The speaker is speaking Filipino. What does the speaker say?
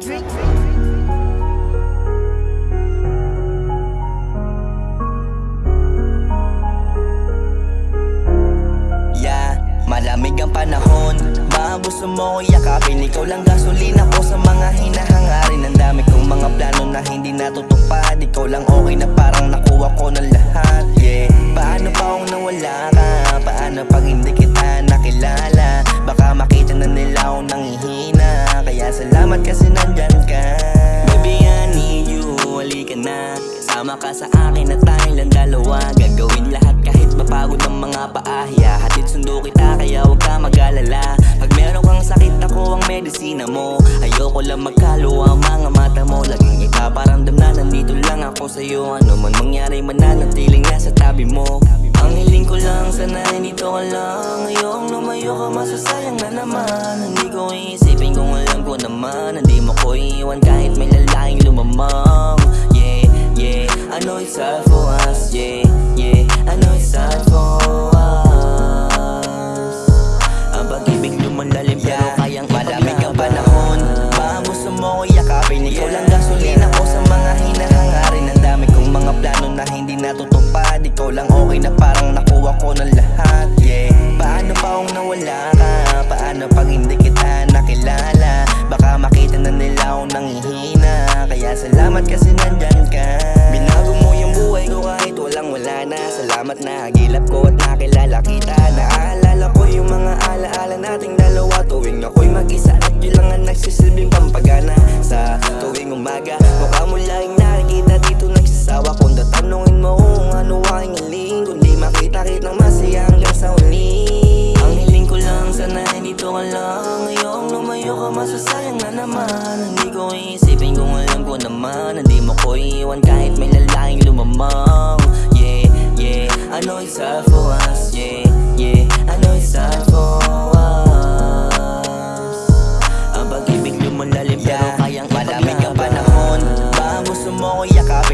drink, drink. Malamig ang panahon Maabuso mo ko yakapin Ikaw lang gasolina ko sa mga hinahangarin Ang dami kong mga plano na hindi natutupad Ikaw lang okay na parang nakuha ko na na Sama ka sa akin na tayong lang dalawa. Gagawin lahat kahit mapagod ang mga paahya Hatid sundo kita kaya huwag ka mag-alala. Pag meron kang sakit ako ang medisina mo. Ayoko lang magkaluwa ang mga mata mo. Laging ipaparamdam na nandito lang ako sa'yo. Ano man mangyari mananatiling nasa tabi mo. Ang hiling ko lang sana dito ka lang. Ngayong lumayo ka masasayang na naman. Hindi ko iisipin kung alam ko naman. Hindi mo ko iiwan kahit may lalaking lumamang natutupad Ikaw lang okay na parang nakuha ko ng lahat Yeah Paano pa kung nawala ka? Paano pag Lumayo ka masasayang na naman. Hindi ko iisipin kung alam ko naman. Hindi mo ko iiwan kahit may lalaking lumamang. Yeah, yeah. I know it's hard for us Yeah, yeah. I know it's hard for us Ang pag-ibig lumalalim pero kayang Malamig ang panahon. Baka gusto mo ko yakapin